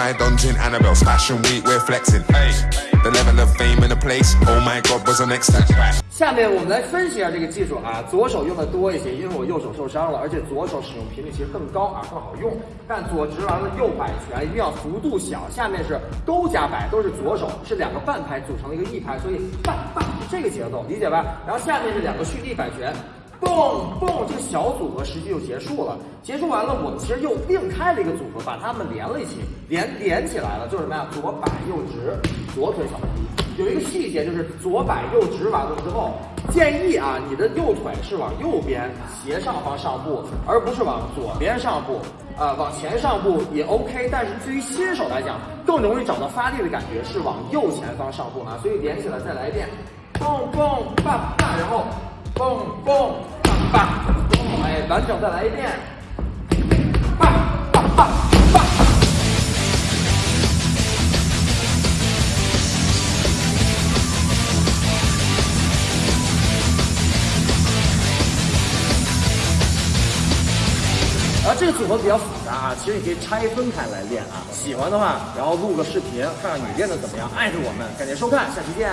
my dungeon, Annabelle's fashion week, we're flexing. Hey, the level of fame in the place, oh my god, was an extra. 下面我们来分析一下这个技术啊，左手用的多一些，因为我右手受伤了，而且左手使用频率其实更高啊，更好用。但左直完了右摆拳一定要幅度小，下面是勾加摆都是左手，是两个半拍组成的一个一拍，所以半半这个节奏理解吧？然后下面是两个蓄力摆拳。蹦蹦，这个小组合实际就结束了。结束完了，我们其实又另开了一个组合，把它们连了一起，连连起来了，就是什么呀？左摆右直，左腿小蹦迪。有一个细节就是左摆右直完了之后，建议啊，你的右腿是往右边斜上方上步，而不是往左边上步。啊，往前上步也 OK，但是对于新手来讲，更容易找到发力的感觉是往右前方上步啊。所以连起来再来一遍，蹦蹦棒棒，然后。蹦蹦棒棒，哎，完整再来一遍，棒棒棒棒。然后这个组合比较复杂啊，其实你可以拆分开来练啊。喜欢的话，然后录个视频，看看你练的怎么样，艾特我们。感谢收看，下期见。